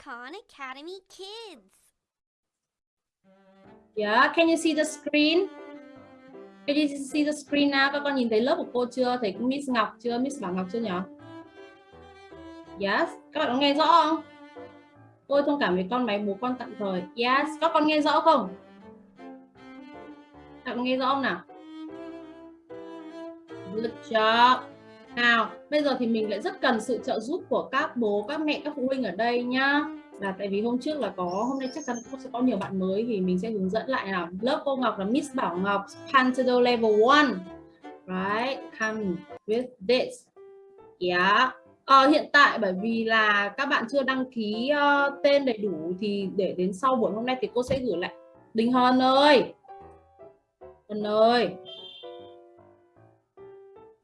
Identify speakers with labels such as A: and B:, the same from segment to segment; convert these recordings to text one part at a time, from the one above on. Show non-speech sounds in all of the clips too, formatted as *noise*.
A: Khan Academy Kids.
B: Yeah, can you see the screen? Can you see the screen now? Các con nhìn thấy lớp của cô chưa? Thấy Miss Ngọc chưa? Miss Bảo Ngọc chưa nhỉ? Yes, các bạn có nghe rõ không? Tôi thông cảm với con máy bố con tạm thời. Yes, các con nghe rõ không? Các con nghe rõ không nào? Good job. Nào, bây giờ thì mình lại rất cần sự trợ giúp của các bố, các mẹ, các phụ huynh ở đây nhá. Là tại vì hôm trước là có, hôm nay chắc chắn sẽ có nhiều bạn mới thì mình sẽ hướng dẫn lại nào. Lớp cô Ngọc là Miss Bảo Ngọc, Pantado Level 1. Right, come with this. Yeah. À, hiện tại bởi vì là các bạn chưa đăng ký uh, tên đầy đủ thì để đến sau buổi hôm nay thì cô sẽ gửi lại. Đình Hòn ơi. Hòn ơi.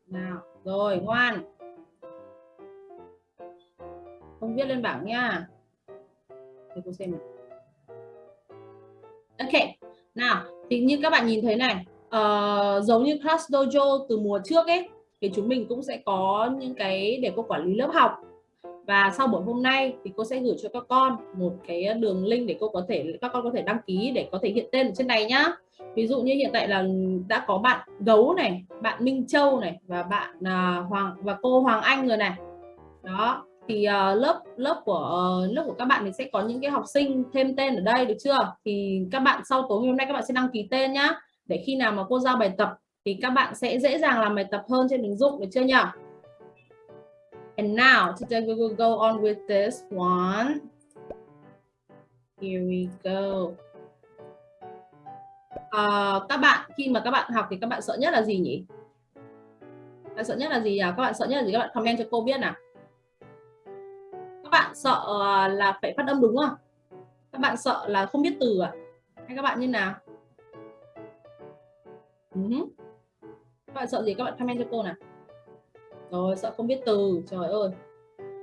B: Nào, rồi ngoan. Không viết lên bảng nha. Để cô xem. Ok. Nào, thì như các bạn nhìn thấy này, uh, giống như Class Dojo từ mùa trước ấy thì chúng mình cũng sẽ có những cái để cô quản lý lớp học và sau buổi hôm nay thì cô sẽ gửi cho các con một cái đường link để cô có thể các con có thể đăng ký để có thể hiện tên ở trên này nhá ví dụ như hiện tại là đã có bạn gấu này bạn Minh Châu này và bạn uh, Hoàng và cô Hoàng Anh rồi này đó thì uh, lớp lớp của uh, lớp của các bạn thì sẽ có những cái học sinh thêm tên ở đây được chưa thì các bạn sau tối hôm nay các bạn sẽ đăng ký tên nhá để khi nào mà cô giao bài tập thì các bạn sẽ dễ dàng làm bài tập hơn trên ứng dụng được chưa nhỉ? And now today we will go on with this one. Here we go. Uh, các bạn khi mà các bạn học thì các bạn sợ nhất là gì nhỉ? Các bạn sợ nhất là gì à? Các bạn sợ nhất là gì? Các bạn comment cho cô biết nào. Các bạn sợ ờ, là phải phát âm đúng không? Các bạn sợ là không biết từ à? Hay các bạn như nào? uh -huh. các bạn sợ gì các bạn comment cho cô nào rồi sợ không biết từ trời ơi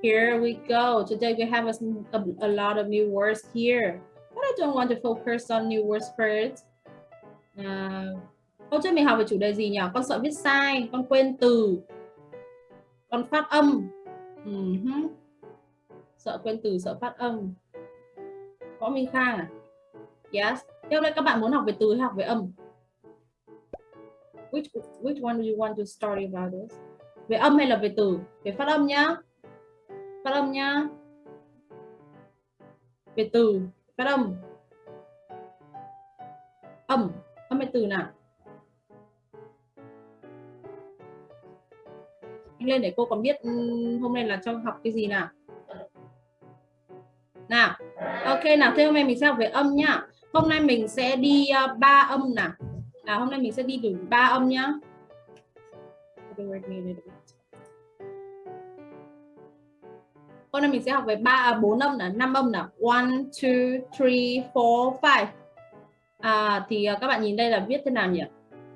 B: here we go today we have a, a, a lot of new words here but I don't want to focus on new words first à, hôm trước mình học về chủ đề gì nhỉ? Con sợ viết sai con quên từ con phát âm. Ừ uh -huh. sợ quên từ sợ phát âm. Võ minh khang à? Yes. Theo đây các bạn muốn học về từ hay học về âm? Which which one do you want to study about this? Về âm hay là về từ? Về phát âm nhá. Phát âm nhá. Về từ phát âm. Âm âm từ nào. Anh lên để cô còn biết hôm nay là cho học cái gì nào? Nào ok nào thế hôm nay mình sẽ học về âm nhá. Hôm nay mình sẽ đi uh, ba âm nào. Là hôm nay mình sẽ đi đủ ba âm nhá. Hôm nay mình sẽ học về ba à, bốn âm là năm âm là one two three four five à, thì à, các bạn nhìn đây là viết thế nào nhỉ?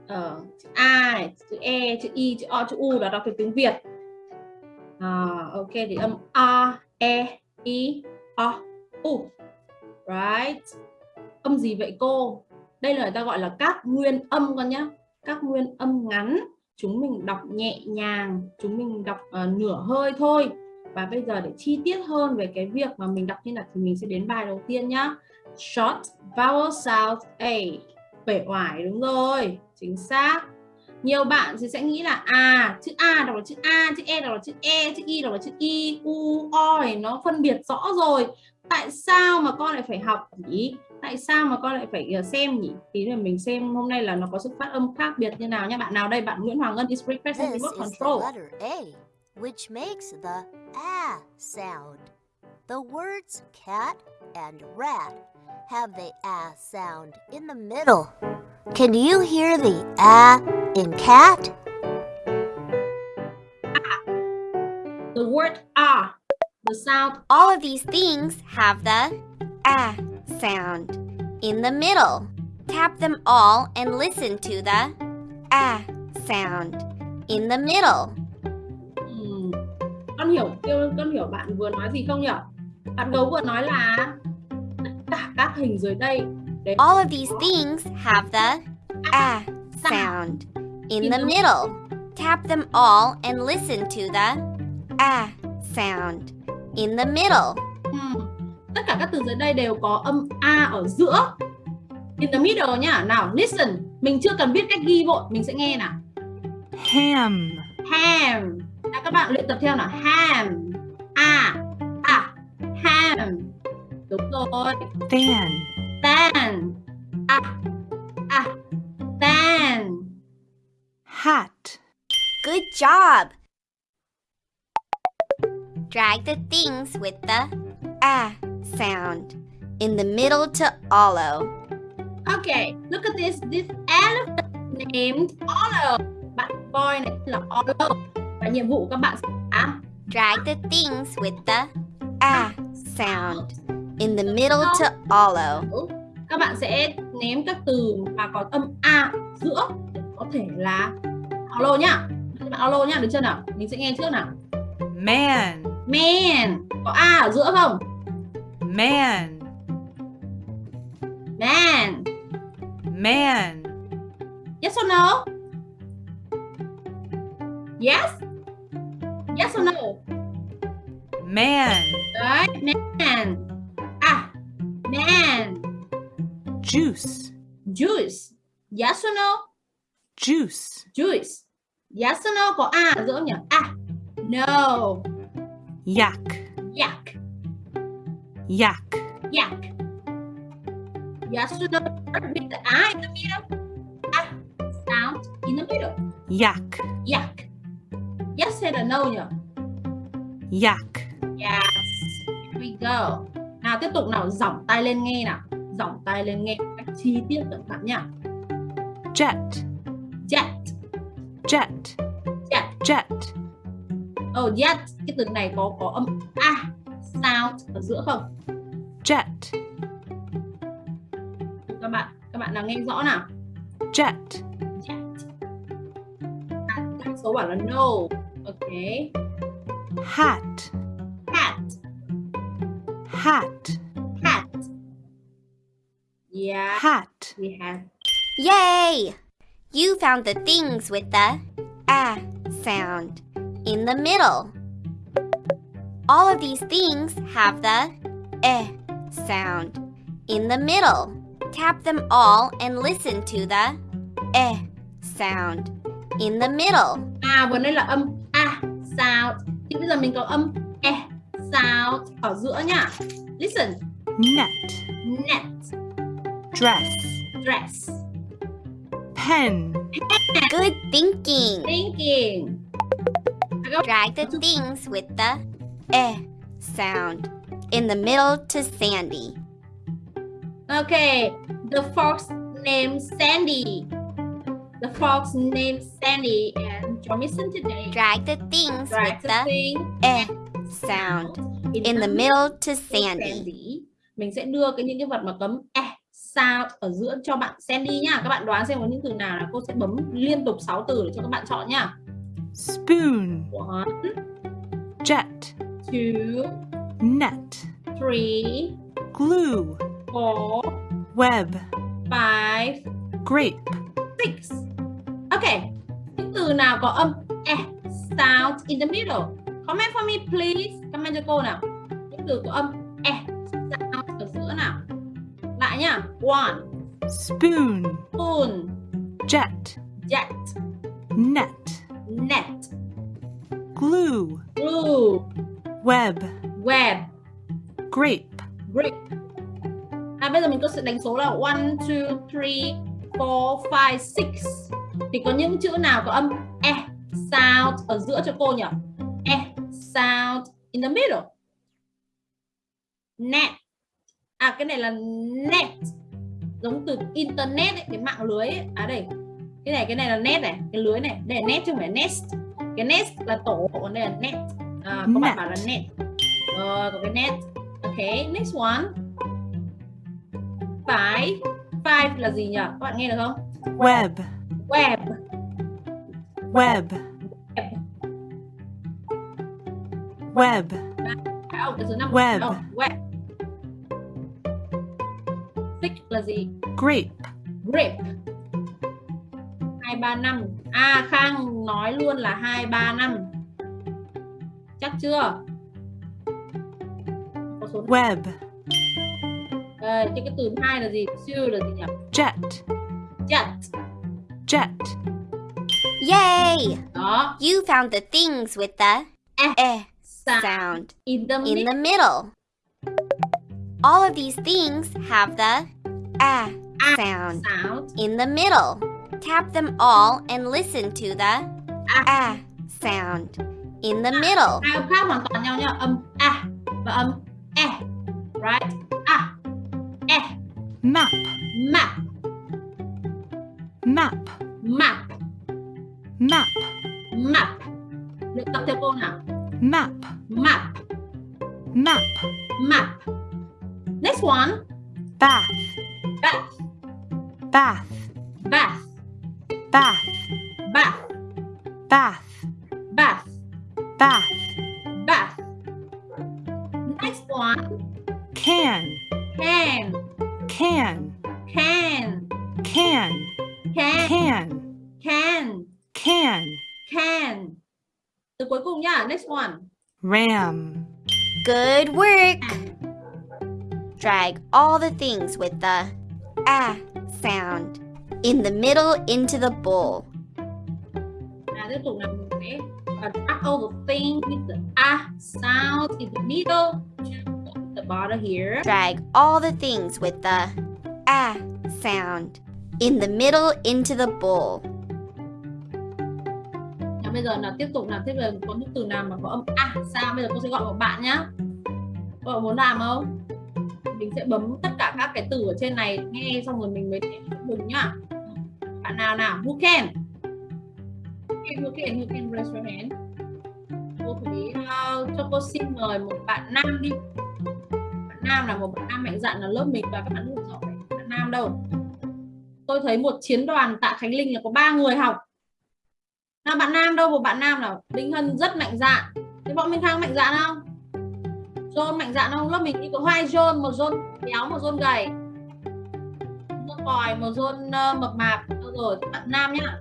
B: Ờ, chữ a này, chữ e chữ I, chữ o chữ u là đọc theo tiếng việt. À, ok thì âm a e i o u. Right. Âm gì vậy cô? Đây là người ta gọi là các nguyên âm con nhé các nguyên âm ngắn. Chúng mình đọc nhẹ nhàng chúng mình đọc uh, nửa hơi thôi. Và bây giờ để chi tiết hơn về cái việc mà mình đọc như là thì mình sẽ đến bài đầu tiên nhá short vowel sound a. Bể oải đúng rồi chính xác. Nhiều bạn thì sẽ nghĩ là à chữ a đọc là chữ a chữ e đọc là chữ e chữ y đọc là chữ y u o thì nó phân biệt rõ rồi. Tại sao mà con lại phải học nhỉ? Tại sao mà con lại phải ờ, xem nhỉ? Thì là mình xem hôm nay là nó có sự phát âm khác biệt như nào nhé bạn nào đây? Bạn Nguyễn Hoàng Ngân is requesting remote control.
C: A, which makes the a sound. The words cat and rat have the a sound in the middle can you hear the a in cat
B: the word a the sound
A: all of these things have the a sound in the middle. Tap them all and listen to the a sound in the middle.
B: Hmm. Con hiểu, con hiểu bạn vừa nói gì không nhỉ? Bạn gấu vừa nói là cả các hình dưới đây.
A: Đấy. All of these things have the a sound in the middle. Tap them all and listen to the a sound in the middle.
B: Hmm tất cả các từ dưới đây đều có âm a ở giữa. In the middle nhá nào listen. Mình chưa cần biết cách ghi vội mình sẽ nghe nào.
D: Ham,
B: ham. Nào các bạn luyện tập theo nào. Ham. A. A ham đúng rồi
D: fan,
B: fan a a fan
D: hat,
A: Good job! Drag the things with the ah sound in the middle to hollow.
B: Okay, look at this. This elephant named Olive. Bạn voi này là Olive. Và nhiệm vụ các bạn sẽ
A: Drag the things with the ah sound in the middle to hollow.
B: các bạn sẽ ném các từ mà có âm a giữa có thể là alo nhá. Các bạn alo nhá, được chưa nào? Mình sẽ nghe trước nào.
D: man,
B: Man, có a ở giữa không?
D: man,
B: Man.
D: man,
B: Yes or no? Yes? Yes or no?
D: man,
B: Đấy, man. Man.
D: juice,
B: Juice. Yes or no?
D: juice,
B: Juice. Yes or no? Có A giữa không nhỉ? À. No.
D: yak,
B: Yak.
D: yak,
B: Yak. Yes or no? With the I in the middle. Ah. Sound in the middle.
D: yak,
B: Yak. Yes hay là no nhỉ?
D: yak,
B: Yes. Here we go. Nào tiếp tục nào, giỏng tay lên nghe nào. Giỏng tay lên nghe cách chi tiết cẩn thận nhá.
D: jet,
B: Jet.
D: jet,
B: Jet.
D: jet,
B: Oh, jet. Cái từ này có có âm a sound ở giữa không?
D: jet,
B: Các bạn, các bạn nào nghe rõ nào?
D: jet,
B: Jet. À, số bảo là no. Ok.
D: hat,
B: Hat.
D: Hat,
B: Hat. Yeah,
D: hat,
B: we have.
A: Yay! You found the things with the ah sound in the middle. All of these things have the eh sound in the middle. Tap them all and listen to the eh sound in the middle.
B: À, vừa nãy là âm a sound. Thì bây giờ mình có âm e sound ở giữa nhá. Listen.
D: net,
B: Net.
D: dress,
B: Dress.
D: pen, Pen.
A: Good thinking.
B: Thinking.
A: Drag the things with the eh sound in the middle to Sandy.
B: Okay, the fox named Sandy. The fox named Sandy and Jamison today.
A: Drag the things
B: Drag
A: with
B: the
A: the
B: thing
A: eh sound in the middle to Sandy.
B: Sandy. Mình sẽ đưa cái những cái vật mà cấm e sound ở giữa cho bạn Sandy nhá. Các bạn đoán xem có những từ nào là cô sẽ bấm liên tục 6 từ để cho các bạn chọn nhá.
D: spoon,
B: One,
D: jet,
B: two,
D: net,
B: three,
D: glue,
B: four,
D: web,
B: five,
D: grape,
B: six. Okay. Những từ nào có âm e sound in the middle? Comment for me please. Comment cho cô nào. Những từ có âm e sound ở giữa nào. Lại nhá. One,
D: spoon,
B: spoon,
D: jet,
B: jet,
D: net,
B: net,
D: glue,
B: glue,
D: web,
B: web,
D: grape,
B: brick. À bây giờ mình có sẽ đánh số là one, two, three, four, five, six. Thì có những chữ nào có âm e sound ở giữa cho cô nhỉ? E sound in the middle. Net. À cái này là net. Giống từ internet ấy, cái mạng lưới ấy. À đây. Cái này cái này là net này, cái lưới này. Đây là net chứ không phải nest. Cái nest là tổ, còn đây là net. À, có bạn bảo là net. Rồi, có cái net. Okay, next one. Five. Five là gì nhỉ? Các bạn nghe được không?
D: web,
B: Web.
D: web, web,
B: À, oh, năm.
D: Web.
B: Oh, web. Six là gì?
D: grape,
B: Grape. Hai ba năm. À Khang nói luôn là hai ba năm. Chắc chưa? Có số
D: web,
B: Đây, thế cái từ hai là gì? Two là gì nhỉ?
D: jet,
B: Jet.
D: jet,
A: Yay!
B: Đó.
A: You found the things with the
B: Eh.
A: eh
B: Sound.
A: sound
B: In the
A: in
B: middle.
A: the middle. All of these things have the ah
B: Ah
A: sound
B: sound.
A: in the middle. Tap them all and listen to the
B: Ah.
A: ah sound in the middle.
B: Hai âm khác hoàn toàn nhau nhá. Âm a và âm e. Right? A. E.
D: map,
B: Map.
D: map,
B: Map.
D: map,
B: Map. Luyện tập theo cô nào.
D: Map,
B: Map.
D: map,
B: Map. Next one.
D: bath,
B: Bath.
D: bath,
B: Bath.
D: bath,
B: Bath.
D: bath,
B: Bath.
D: bath,
B: Bath. Next one.
D: can,
B: Can.
D: can,
B: Can.
D: can,
B: Can.
D: can,
B: Can.
D: can,
B: Can. Từ cuối cùng nhá. Next one.
D: ram,
A: Good work. Drag all the things with the ah sound in the middle into the bowl.
B: Nào tiếp tục nào mình sẽ uh, drag all the thing with the ah sound in the middle the bottom here.
A: Drag all the things with the ah sound in the middle into the bowl.
B: Now bây giờ là tiếp tục làm tiếp là có những từ nào mà có âm a sao bây giờ cô sẽ gọi một bạn nhá. Cô bạn muốn làm không? Mình sẽ bấm tất cả các cái từ ở trên này nghe xong rồi mình mới dừng nhá. Bạn nào nào? Who can? Who can? Who can? Who raise your hand? Cô thấy uh, cho cô xin mời một bạn nam đi. Bạn nam là một bạn nam mạnh dạn là lớp mình và các bạn rất giỏi. Bạn nam đâu? Tôi thấy một chiến đoàn tạ Khánh Linh là có ba người học nào bạn nam đâu? Một bạn nam nào? Đinh Hân rất mạnh dạn. Thế bọn Minh Khang mạnh dạn không? John mạnh dạn không? Lớp mình đi có hai John một John béo một John gầy. Một còi một John uh, mập mạp. Đâu rồi thì bạn nam nhá.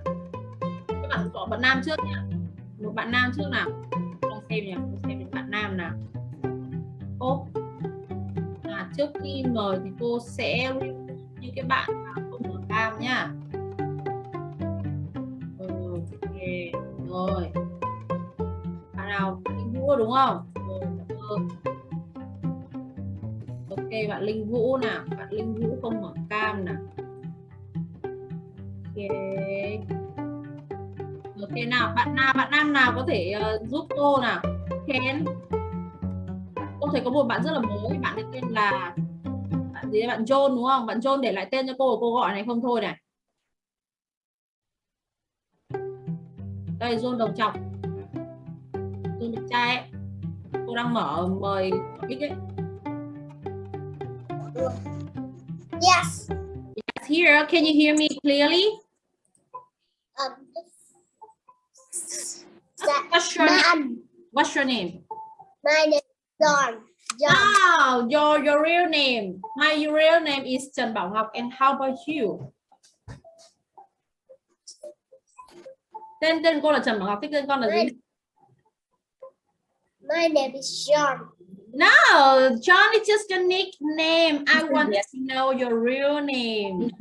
B: Các bạn có bạn nam trước nhá. Một bạn nam trước nào? Con xem nhỉ con xem những bạn nam nào. Ô. À, trước khi mời thì cô sẽ như những cái bạn mà không mở cam nhá. Không? Ừ, ok bạn linh vũ nào? Bạn linh vũ không mở cam nào? Ok. Ok nào bạn nào bạn nam nào có thể uh, giúp cô nào? Khen cô thấy có một bạn rất là mới bạn ấy tên là bạn gì đấy bạn John đúng không? Bạn John để lại tên cho cô cô gọi này không thôi này. Đây John đồng trọc John đẹp trai ấy cô đang mở mời mic ấy
E: Yes.
B: Yes, here can you hear me clearly
E: Um,
B: what's your name? what's your name
E: my name is John. John.
B: Oh, your your real name. My real name is Trần Bảo Ngọc and how about you? Tên tên cô là Trần Bảo Ngọc, thế tên con là gì?
E: My name is John.
B: No, John is just a nickname. I want to know your real name.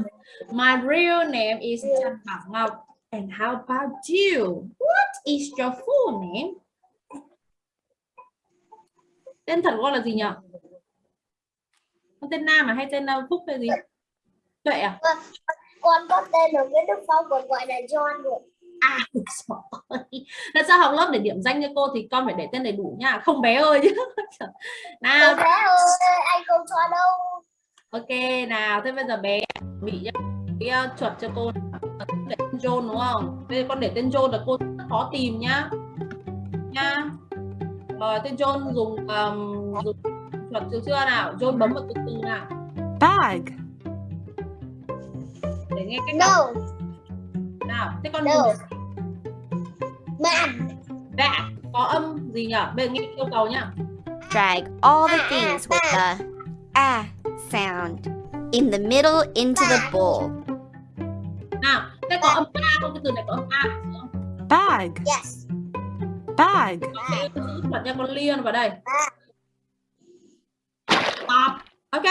B: My real name is Trần Bảo Ngọc. And how about you? What is your full name? Tên thật của con là gì nhỉ? Con tên Nam à hay tên uh, Phúc hay gì? Tuệ à?
E: Con có tên ở Nguyễn Đức Phong còn gọi là John được.
B: À. Lần sau học lớp để điểm danh cho cô thì con phải để tên đầy đủ nha, không bé ơi chứ. *laughs* nào,
E: bé ơi, anh không cho đâu.
B: ok nào, thế bây giờ bé bị nhá. Cái chuột cho cô để tên John đúng không? Bây giờ con để tên John là cô rất khó tìm nhá. Nha. Rồi tên John dùng um, dùng chuột chưa chưa nào? John bấm vào từ từ nào
D: bag,
B: để nghe cách
E: No,
B: nào. Thế con
E: No.
B: dùng
E: man.
B: back có âm gì nhỉ? Bây giờ nghe yêu cầu nhá.
A: Drag all the things with the ah sound in the middle into the bowl.
B: Nào, thế có âm a không? Cái từ này có âm a không?
D: bag,
E: Yes.
D: bag,
B: thuật cho con liên vào đây. Stop. Ok.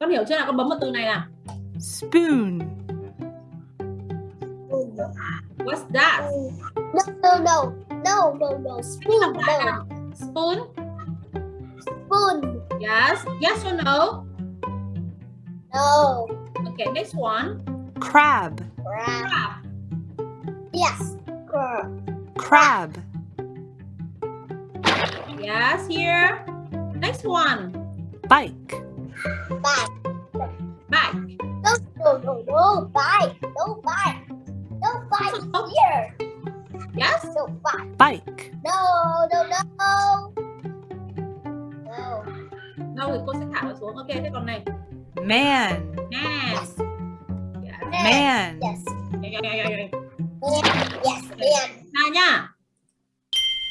B: con hiểu chưa nào con bấm vào từ này nào
D: spoon,
B: what's that
E: No, no, no. No, no, no. Spoon, no.
B: spoon
E: Spoon.
B: yes yes or no
E: No.
B: okay next one
D: crab,
E: Crab.
B: crab
E: Yes. Crab.
D: crab,
B: yes here next one
D: bike,
E: Bike.
B: bike
E: No, no, no, no. Bike. No bike. No bike here.
B: Yes
E: No bike.
D: bike,
E: No, no, no. No.
B: đâu thì cô sẽ thả nó xuống ok thế còn này
D: man,
B: man
E: Yes.
B: yes
D: man,
E: Yes.
B: yeah, yeah, yeah, yeah.
E: Man. Yes. Man.
B: nào nha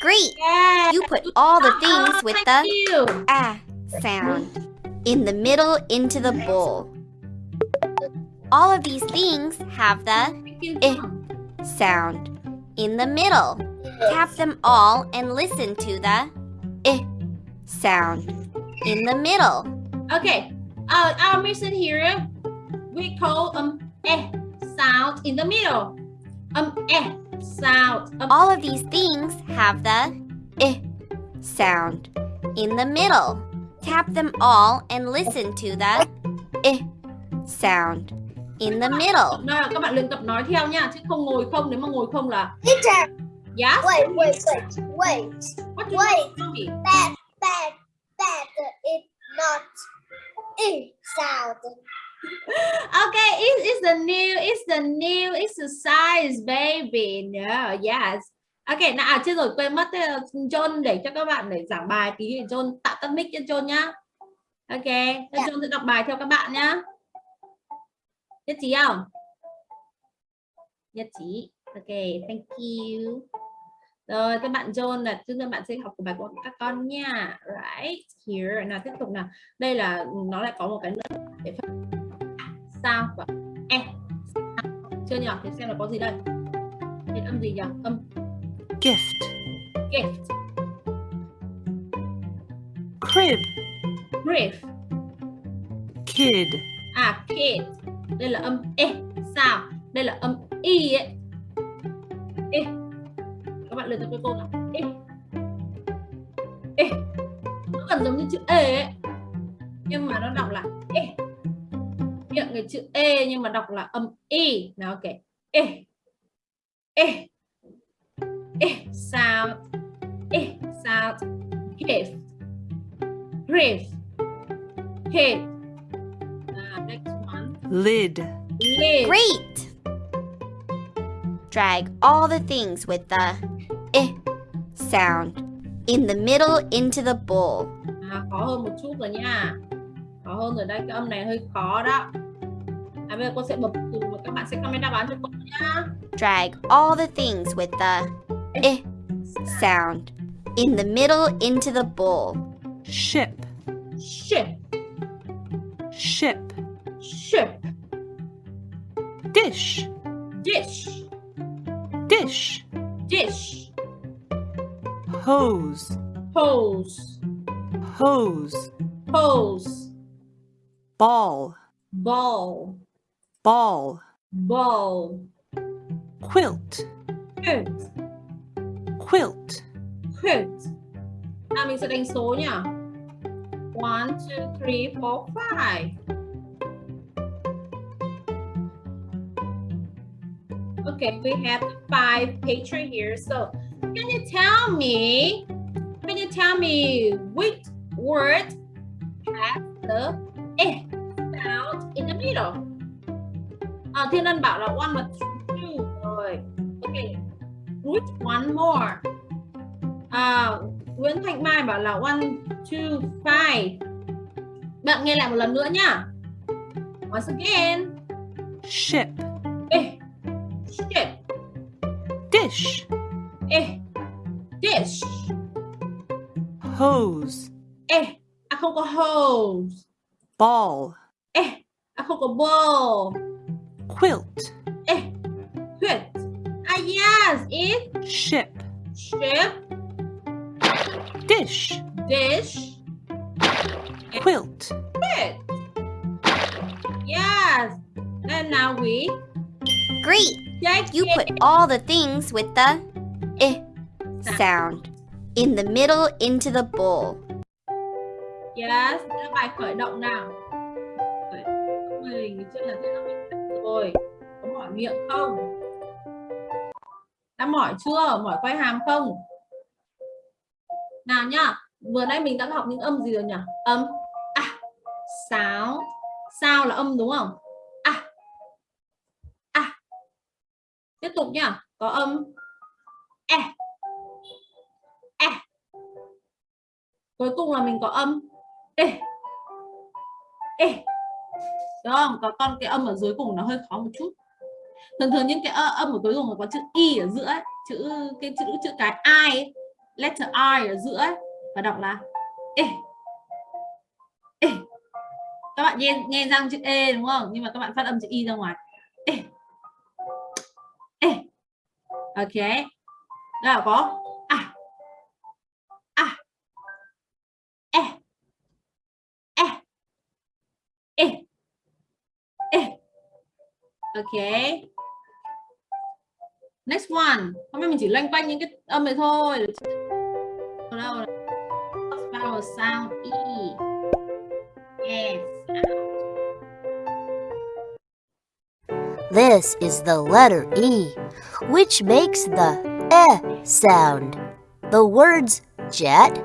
A: Great!
B: yeah
A: You put all the things
B: Oh,
A: with the
B: you.
A: ah sound in the middle into the bowl. All of these things have the
B: Thank.
A: Eh. sound in the middle. Tap them all and listen to the eh sound in the middle.
B: Okay, uh, our mission here, we call um eh sound in the middle. Um eh sound. Um,
A: All of these things have the eh sound in the middle. Tap them all and listen to the eh sound in the middle.
B: Nào, các bạn luyện tập nói theo nha, chứ không ngồi không. Nếu mà ngồi không là
E: Teacher.
B: yes.
E: Wait, wait, wait, wait.
B: What you
E: wait.
B: me?
E: That, that, that is not e sound.
B: Okay, it is the new, it's the new exercise, baby. No, yes. Ok, nào à, chưa rồi quên mất John để cho các bạn để giảng bài tí thì John tạo tắt mic cho John nhá. Ok, thế
E: Dạ.
B: John sẽ đọc bài theo các bạn nhá. Nhất trí không? Nhất trí. Ok, thank you. Rồi, các bạn John là chúng ta bạn sẽ học của bài của các con nha. Right here. Nào tiếp tục nào. Đây là nó lại có một cái nữa để phân sao và e chưa nhỉ thì xem là có gì đây Thì âm gì nhỉ âm
D: gift,
B: gift
D: crib,
B: brief
D: kid,
B: à kid đây là âm e. Sao? Đây là âm y ấy. E. Các bạn luyện tập với cô nào? E. E. Nó gần giống như chữ e ấy. Nhưng mà nó đọc là e. Miệng cái chữ e nhưng mà đọc là âm y nào ok e. E. E. Sound e. Sound gift brief kid
D: lid,
B: lid.
A: Great! Drag all the things with the eh sound in the middle into the bowl.
B: à, khó hơn một chút rồi nha. Khó hơn rồi đây cái âm này hơi khó đó. À bây giờ cô sẽ bật từ và các bạn sẽ comment đáp án cho cô nhá
A: Drag all the things with the eh sound in the middle into the bowl.
D: ship,
B: ship.
D: Ship,
B: ship.
D: Dish,
B: dish.
D: Dish,
B: dish.
D: Hose,
B: hose.
D: Hose,
B: hose.
D: Ball,
B: ball.
D: Ball,
B: ball.
D: Quilt,
B: quilt.
D: Quilt,
B: quilt. À mình sẽ đánh số nhá one two three four five Okay, we have five picture here. So, can you tell me? Can you tell me which word has the e sound in the middle? À, Thiên Ân bảo là one và two rồi. Okay, which one more? À, Nguyễn Thanh Mai bảo là one, two, five. Bạn nghe lại một lần nữa nhá. Once again,
D: ship,
B: e, ship.
D: dish,
B: Ê, dish.
D: hose,
B: Ê, à không có hose.
D: ball,
B: Ê, à không có bowl.
D: quilt,
B: Ê, quilt. Ah yes, it.
D: Ship,
B: ship,
D: dish,
B: dish,
D: quilt,
B: quilt. and now we.
A: Great! You put all the things with the eh sound in the middle into the bowl.
B: Yes, là bài khởi động nào. Mình chưa là thế là mình rồi. Có mỏi miệng không? Đã mỏi chưa? Mỏi quay hàm không? Nào nhá. Vừa nãy mình đã học những âm gì rồi nhỉ? Âm à, sáo. Sao là âm đúng không? À. À. Tiếp tục nhá. Có âm. E. E. Cuối cùng là mình có âm. Ê ê đúng không? Có con cái âm ở dưới cùng nó hơi khó một chút. Thường thường những cái âm ở cuối cùng có chữ i ở giữa ấy, chữ cái chữ chữ cái i ấy, letter i ở giữa ấy, và đọc là ê ê các bạn nghe nghe răng chữ e đúng không? Nhưng mà các bạn phát âm chữ i ra ngoài. Ok. Nào có à à e. E. E. E. Ok. Next one. Hôm nay mình chỉ loanh quanh những cái âm này thôi. Ở vowel sound e. E.
C: This is the letter E, which makes the eh sound. The words jet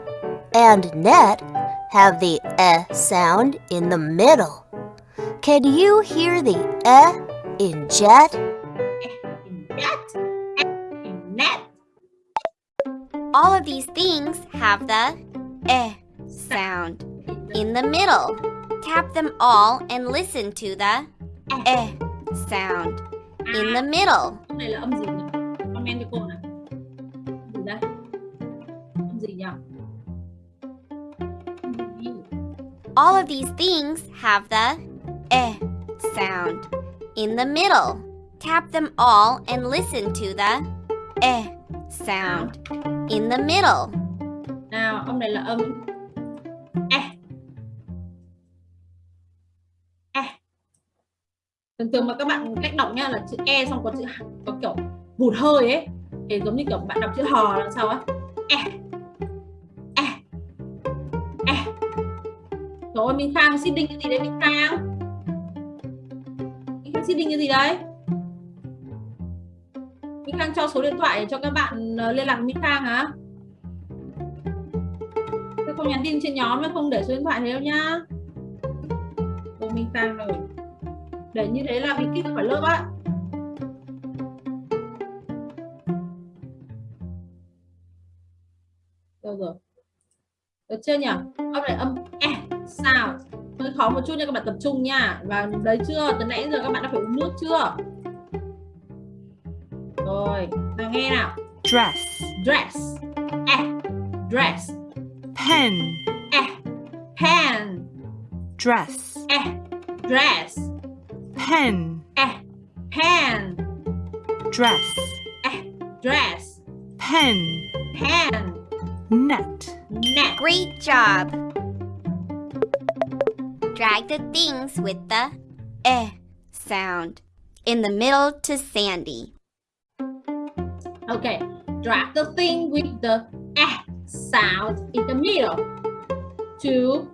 C: and net have the eh sound in the middle. Can you hear the eh in jet?
B: in net
A: All of these things have the eh sound in the middle. Tap them all and listen to the eh sound in the middle.
B: âm này là âm gì nhỉ comment cho cô nào gì đây âm gì nhỉ
A: All of these things have the eh sound in the middle. Tap them all and listen to the eh sound in the middle.
B: nào âm này là âm e thường thường mà các bạn cách đọc nha là chữ e xong có chữ có kiểu hụt hơi ấy. Thì giống như kiểu bạn đọc chữ hò là sao á? E. E. E. Rồi Minh Khang seeding cái gì đấy Minh Khang? Minh Khang cái gì đấy? Minh Khang cho số điện thoại để cho các bạn ờ, liên lạc với Minh Khang hả? Tôi không nhắn tin trên nhóm mà không để số điện thoại thế đâu nhá. Cô Minh Khang rồi. Để như thế là bị kích khỏi lớp á Đâu rồi. Được chưa nhỉ? Âm này âm e Sao? Hơi khó một chút nha các bạn tập trung nha. Và đấy chưa? Từ nãy giờ các bạn đã phải uống nước chưa? Rồi, nào nghe nào.
D: Dress,
B: Dress. E Dress.
D: Pen,
B: E Pen.
D: Dress,
B: E Dress
D: pen,
B: E Pen.
D: Dress,
B: E Dress.
D: Pen,
B: Pen.
D: Net,
B: Net.
A: Great job! Drag the things with the eh sound in the middle to Sandy.
B: Okay Drag the thing with the E sound in the middle To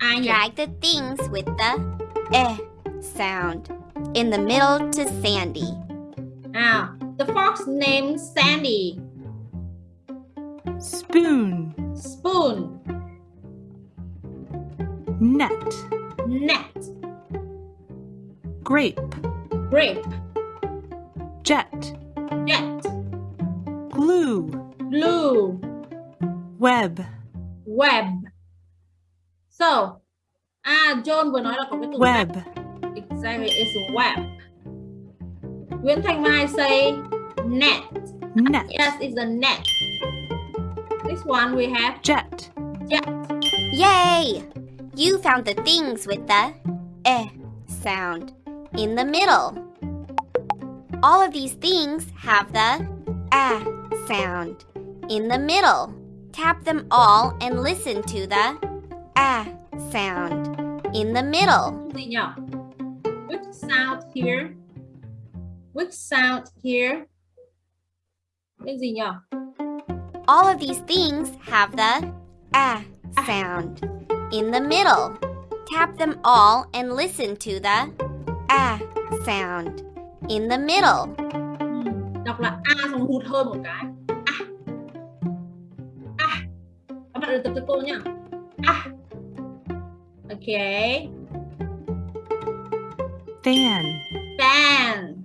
B: ai?
A: Drag the things with the eh sound. In the middle to Sandy.
B: Ah, The fox named Sandy.
D: Spoon,
B: Spoon.
D: Net,
B: Net.
D: Grape,
B: Grape.
D: Jet,
B: Jet.
D: Glue,
B: Glue.
D: Web,
B: Web. So À John vừa nói là có cái từ
D: web,
B: Exactly, it's web. Nguyễn Thanh Mai say net.
D: net,
B: Yes, it's a net. This one we have
D: jet,
B: jet.
A: Yay! You found the things with the eh sound in the middle. All of these things have the ah sound in the middle. Tap them all and listen to the ah sound in the middle.
B: Gì which sound here. Which sound here. Tên gì nhỉ
A: All of these things have the ah sound in the middle. Tap them all and listen to the ah sound in the middle.
B: Ừm, đọc là a xong hụt hơi một cái. A. A. Các bạn luyện tập cho cô nhá. A. Ok
D: fan,
B: fan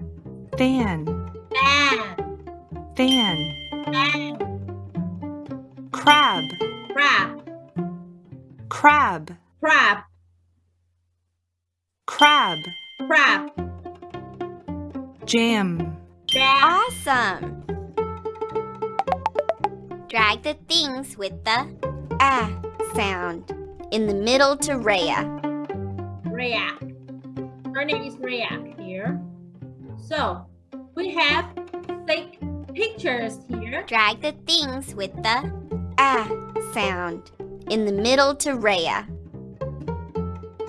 D: fan,
B: fan
D: fan,
B: fan
D: crab,
B: crab.
D: Crab,
B: crab.
D: Crab,
B: crab.
D: Jam,
B: jam.
A: Awesome! Drag the things with the ah sound in the middle to Rhea.
B: React. Her name is React here. So we have six pictures here.
A: Drag the things with the ah sound in the middle to Rhea.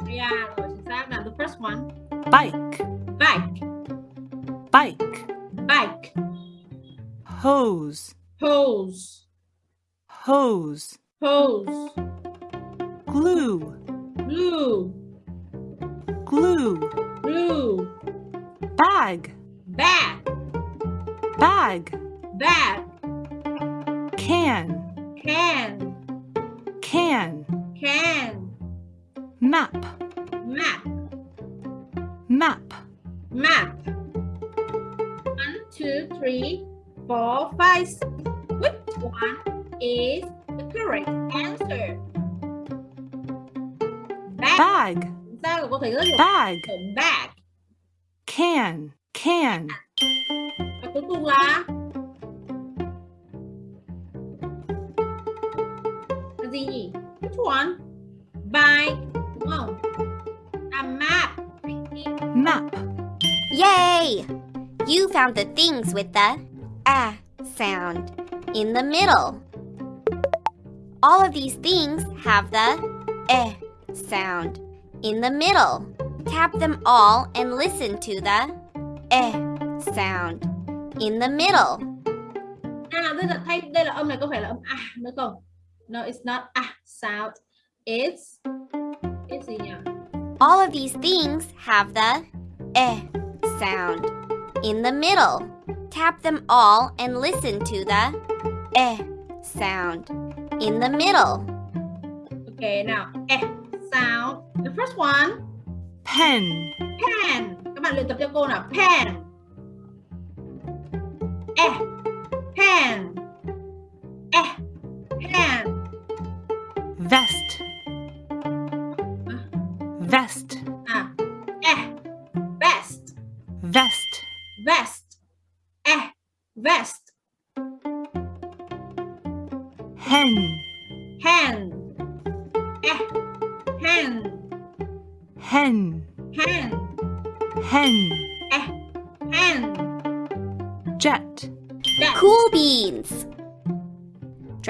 B: Yeah, rồi chính xác là the first one.
D: bike,
B: Bike,
D: bike,
B: bike,
D: hose,
B: hose,
D: hose,
B: hose,
D: glue,
B: glue,
D: glue,
B: glue,
D: bag,
B: bag,
D: bag,
B: bag,
D: can,
B: can,
D: can,
B: can,
D: map,
B: map,
D: map,
B: map. One, two, three, four, five. six. Which one is the correct answer? Bag.
D: bag,
B: Chính cô thấy rất nhiều
D: bag,
B: bag.
D: can, can,
B: Và cuối cùng là là gì nhỉ? Which one? Bike, đúng không? A map.
D: map,
A: Yay! You found the things with the ah sound in the middle. All of these things have the eh sound in the middle. Tap them all and listen to the eh sound in the middle.
B: À, đây là thay đây là âm này có phải là âm a nữa không? No, it's not a sound. It's it's gì nhỉ?
A: All of these things have the eh sound in the middle. Tap them all and listen to the eh sound in the middle.
B: Okay, now eh sound. The first one,
D: pen,
B: pen. Các bạn luyện tập cho cô nào. Pen. Eh, pen. Eh,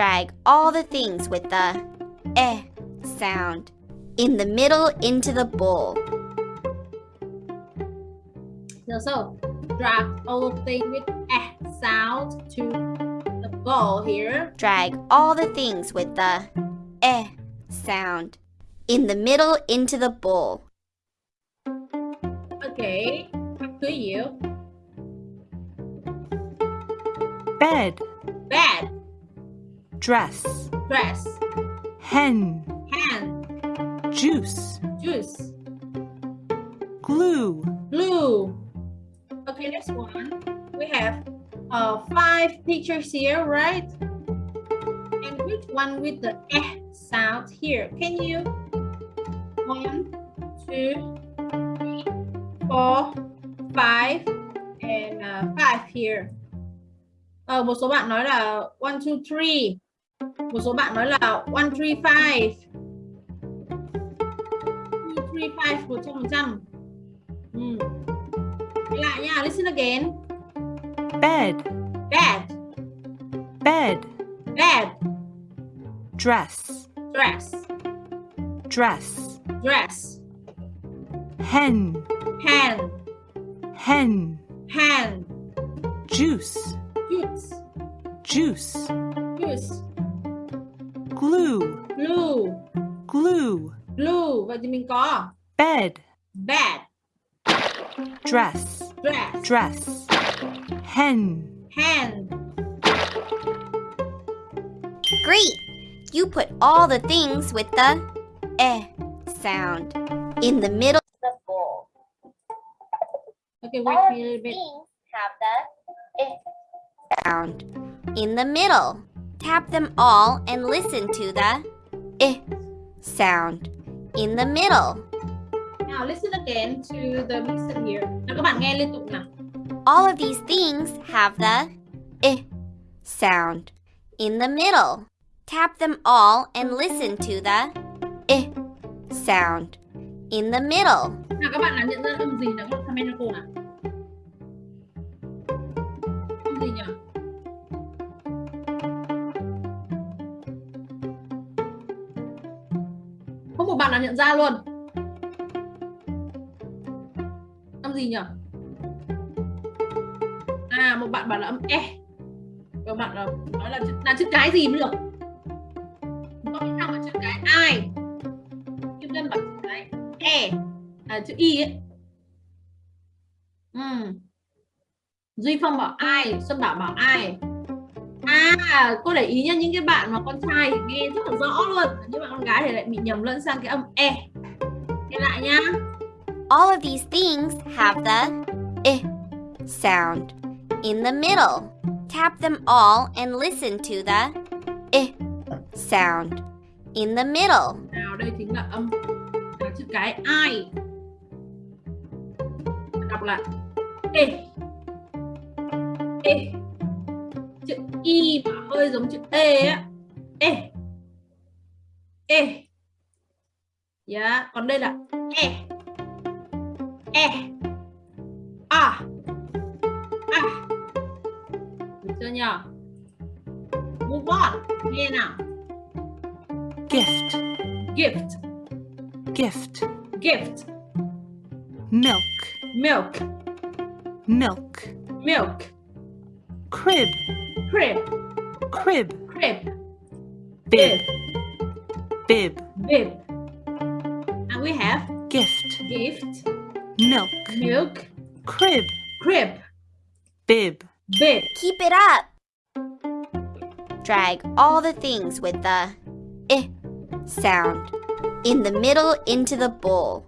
A: Drag all the things with the eh sound in the middle into the bowl.
B: So, so drag all the things with eh sound to the bowl here.
A: Drag all the things with the eh sound in the middle into the bowl.
B: Okay, back to you.
D: bed,
B: Bed,
D: dress,
B: dress,
D: hen,
B: hand,
D: juice,
B: juice,
D: glue,
B: glue. Okay, next one. We have uh, five pictures here, right? And which one with the eh sound here? Can you? One, two, three, four, five, and uh, five here. Ờ, một số bạn nói là one, two, three. Một số bạn nói là one, three, five. Two, three, five, một trăm phần trăm. Lại nha, listen again.
D: bed,
B: Bed,
D: bed,
B: bed,
D: dress,
B: dress,
D: dress,
B: dress,
D: hen,
B: hen.
D: Hen,
B: hand
D: juice,
B: juice.
D: Juice,
B: juice
D: glue,
B: glue.
D: Glue,
B: glue. Vậy thì mình có
D: bed,
B: bed.
D: Dress,
B: dress.
D: Dress, hen,
B: hen.
A: Great! You put all the things with the eh sound in the middle of the bowl.
B: okay wait
E: All
B: me a little bit
E: things have the eh
A: sound in the middle. Tap them all and listen to the eh sound in the middle.
B: now listen again to the listen here nào các bạn nghe liên tục nào
A: All of these things have the eh sound in the middle. Tap them all and listen to the eh sound in the middle.
B: nào các bạn nào nhận ra âm gì nào comment cho cô nào âm gì nhỉ của một bạn đã nhận ra luôn. Âm gì nhỉ? À một bạn bảo là âm e. Một bạn là nói là chữ, là chữ cái gì mới được? Có cái nào là chữ cái ai? Kim ngân bảo chữ cái e. Là chữ y ấy. Ừ. duy phong bảo ai? Xuân bảo bảo ai? À cô để ý nha những cái bạn mà con trai thì nghe rất là rõ luôn. Nhưng mà con gái thì lại bị nhầm lẫn sang cái âm e. Nghe lại nhá
A: All of these things have the eh sound in the middle. Tap them all and listen to the eh sound in the middle.
B: nào đây chính là âm. Là chữ cái ai đọc lại. E. E chữ y mà hơi giống chữ e á. E. E. Dạ còn đây là e. E. A. A. Được chưa nhỉ move on. Nghe nào.
D: Gift,
B: gift.
D: Gift,
B: gift.
D: Milk,
B: milk.
D: Milk,
B: milk.
D: Crib,
B: crib.
D: Crib,
B: crib.
D: Bib, bib,
B: bib. And we have
D: gift,
B: gift.
D: Milk,
B: milk.
D: Crib,
B: crib.
D: Bib,
B: bib.
A: Keep it up. Drag all the things with the eh sound in the middle into the bowl.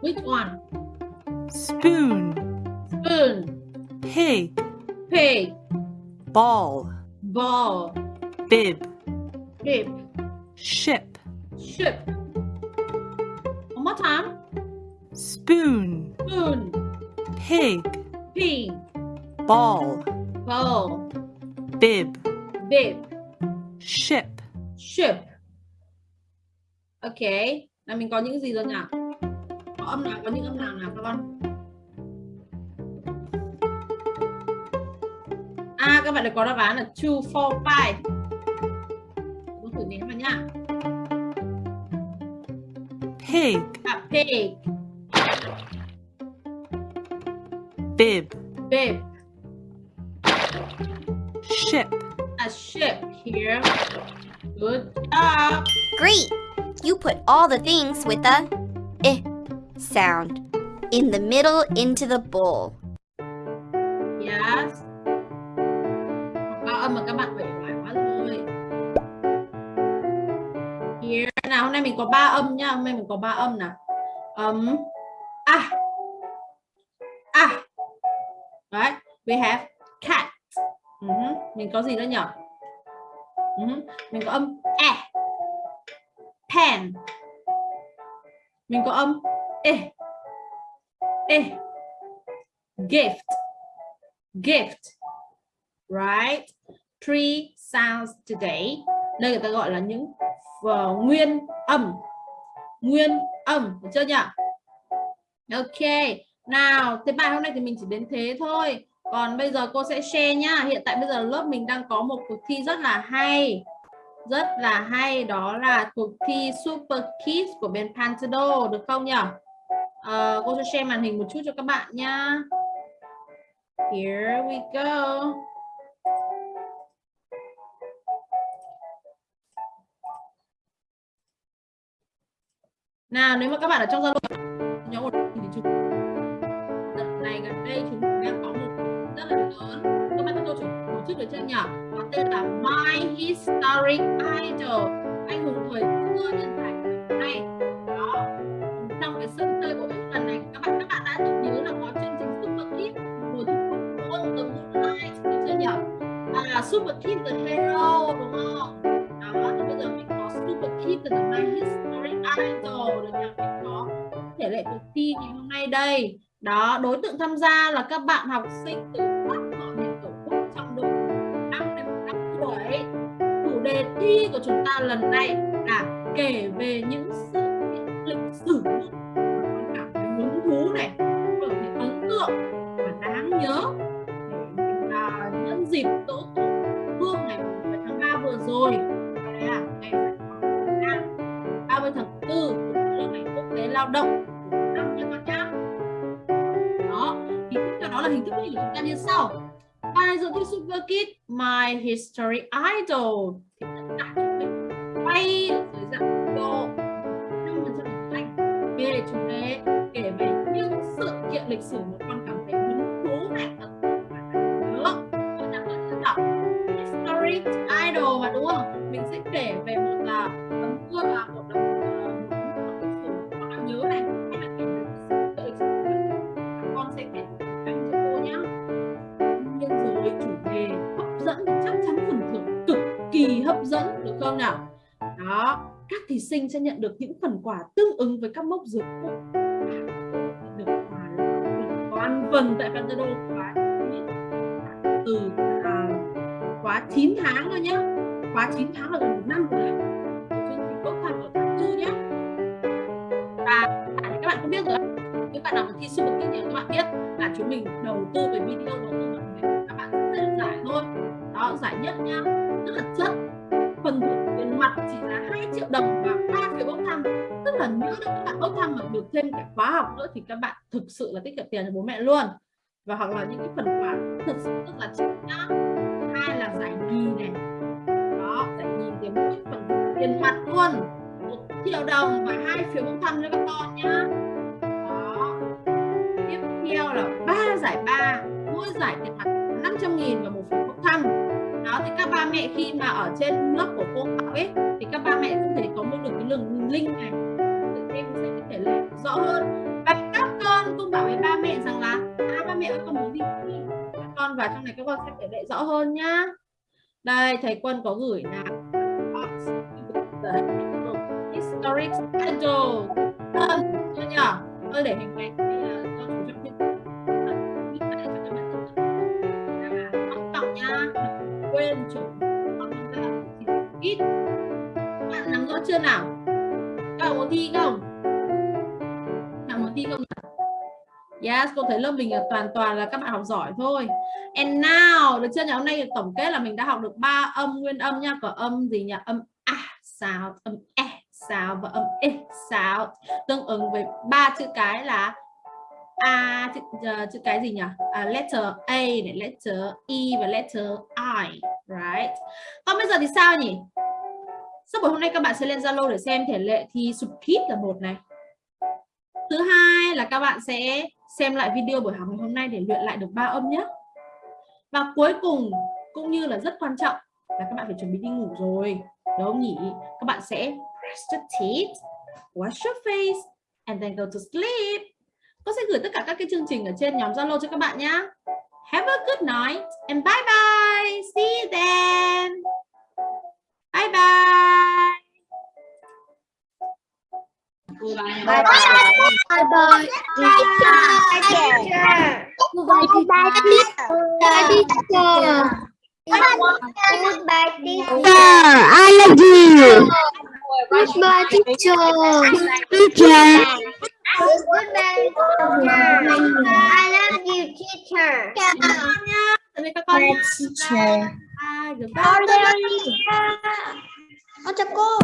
B: which one?
D: Spoon,
B: spoon
D: pig,
B: pig.
D: Ball,
B: ball.
D: Bib,
B: bib.
D: Ship,
B: ship. One more time.
D: Spoon,
B: spoon.
A: Pig,
B: pig,
A: ball,
B: ball,
A: bib,
B: bib,
A: ship,
B: ship. Ok, là mình có những gì rồi nhỉ? Có âm nào, có những âm nào nào các con? À, các bạn đã có đáp án là 2, 4, 5. Con thử nếm vào nhá.
A: pig,
B: À, pig,
A: bib,
B: bib,
A: ship.
B: a ship here. Good job.
E: Great! You put all the things with the eh sound in the middle into the bowl.
B: Nay mình có ba âm nhá, hôm nay mình có ba âm nào. Ấm a. A. đấy We have cat. Ừ uh -huh. Mình có gì nữa nhỉ? uh ừ -huh. Mình có âm e. Pen. Mình có âm e. E. Gift gift right three sounds today đây người ta gọi là những uh, nguyên âm nguyên âm được chưa nhỉ ok nào thế bài hôm nay thì mình chỉ đến thế thôi còn bây giờ cô sẽ share nhá hiện tại bây giờ lớp mình đang có một cuộc thi rất là hay rất là hay đó là cuộc thi Super Kids của bên Pantado được không nhỉ? Uh, cô sẽ share màn hình một chút cho các bạn nhá. Here we go. Nào nếu mà các bạn ở trong Zalo nhóm một thì chúng lần này gần đây chúng đang có một rất là lớn các bạn tôi tổ chức được chưa nhỉ? Có tên là My Historic Idol anh hùng thời xưa nhân tài này đó trong cái sân chơi của mình lần này các bạn các bạn đã từng nhớ là có chương trình Super Kids mùa thu quân từ Moonlight được chưa nhỉ? À, Super Kids the Hero đúng không? Đó thì bây giờ mình có Super Kids the My Historic Idol được nhà Mình có thể lệ cuộc thi ngày hôm nay đây. Đó, đối tượng tham gia là các bạn học sinh từ các mọi miền tổ quốc trong độ 5 đến 15 tuổi chủ đề thi của chúng ta lần này là kể về những sự kiện lịch sử con cảm thấy hứng thú này. Lao động, năm nhân con nhá đó, thì tiếp đó là hình thức của chúng ta như sau. Bài dự thi Super Kid My History Idol. Thì tất cả chúng mình quay dưới dạng video 5% tiếng Anh về chủ đề kể về những sự kiện lịch sử mà con cảm thấy hứng thú này. Ấn tượng và đáng con đọc History Idol mà, đúng không? Mình sẽ kể sinh sẽ nhận được những phần quà tương ứng với các mốc dự cụ. Được quà toàn phần tại Pantado khóa từ à, khóa 9 tháng thôi nhé khóa 9 tháng là gần một năm rồi. Đấy chương trình bốc thăm ở tháng tư nhé và các bạn có biết rồi các bạn nào mà thi vật kinh nghiệm các bạn biết là chúng mình đầu tư về video đầu tư vào các bạn sẽ dễ giải thôi. Đó giải nhất nhá. Rất là chất phần thưởng tiền mặt chỉ là 2 triệu đồng và ba phiếu bốc thăm. Tức là nếu các bạn bốc thăm mà được thêm cả khóa học nữa thì các bạn thực sự là tiết kiệm tiền cho bố mẹ luôn. Và hoặc là những cái phần quà thực sự rất là trị nhá hai là giải nhì này. Đó, giải nhì thì mỗi phần tiền mặt luôn. Một triệu đồng và hai phiếu bốc thăm cho các con nhá. Đó. Tiếp theo là ba giải ba. Mỗi giải tiền mặt 500 nghìn và một phiếu bốc thăm đó, thì các ba mẹ khi mà ở trên lớp của cô học ấy, thì các ba mẹ cũng thể có một được cái đường link này. Thì em sẽ có thể làm rõ hơn. Và các con cũng bảo với ba mẹ rằng là à ba mẹ ơi, con muốn đi các con vào trong này các con sẽ thể lệ rõ hơn nhá. Đây, thầy quân có gửi là historic idol hơn chưa nhỉ tôi để hình ảnh cho chủ trọng quên chỗ ít bạn nắm rõ chưa nào các bạn muốn thi không các bạn muốn thi không Yes, cô thấy lớp mình là toàn toàn là các bạn học giỏi thôi. And now, được chưa nhỉ? Hôm nay tổng kết là mình đã học được ba âm nguyên âm nha. Có âm gì nhỉ? Âm a sound, âm e sound và âm e sound. Tương ứng với ba chữ cái là a chữ, uh, chữ cái gì nhỉ? À, letter A này, letter E và letter I, right? Còn bây giờ thì sao nhỉ? Sau buổi hôm nay các bạn sẽ lên Zalo để xem thể lệ thi Subkit là một này. Thứ hai là các bạn sẽ xem lại video buổi học ngày hôm nay để luyện lại được ba âm nhé. Và cuối cùng cũng như là rất quan trọng là các bạn phải chuẩn bị đi ngủ rồi. Đúng không nhỉ? Các bạn sẽ brush your teeth, wash your face, and then go to sleep. Cô sẽ gửi tất cả các cái chương trình ở trên nhóm Zalo cho các bạn nhé. Have a good night and bye bye. See you then. Bye bye.
C: Bye bye. Bye bye. Teacher. Goodbye, teacher. Goodbye, teacher.
F: I love you.
C: Goodbye, teacher.
F: Teacher.
C: Goodbye, teacher. I love you, teacher.
B: Tạm biệt các con.
C: teacher.
B: Bye. Goodbye.
F: Con chào cô.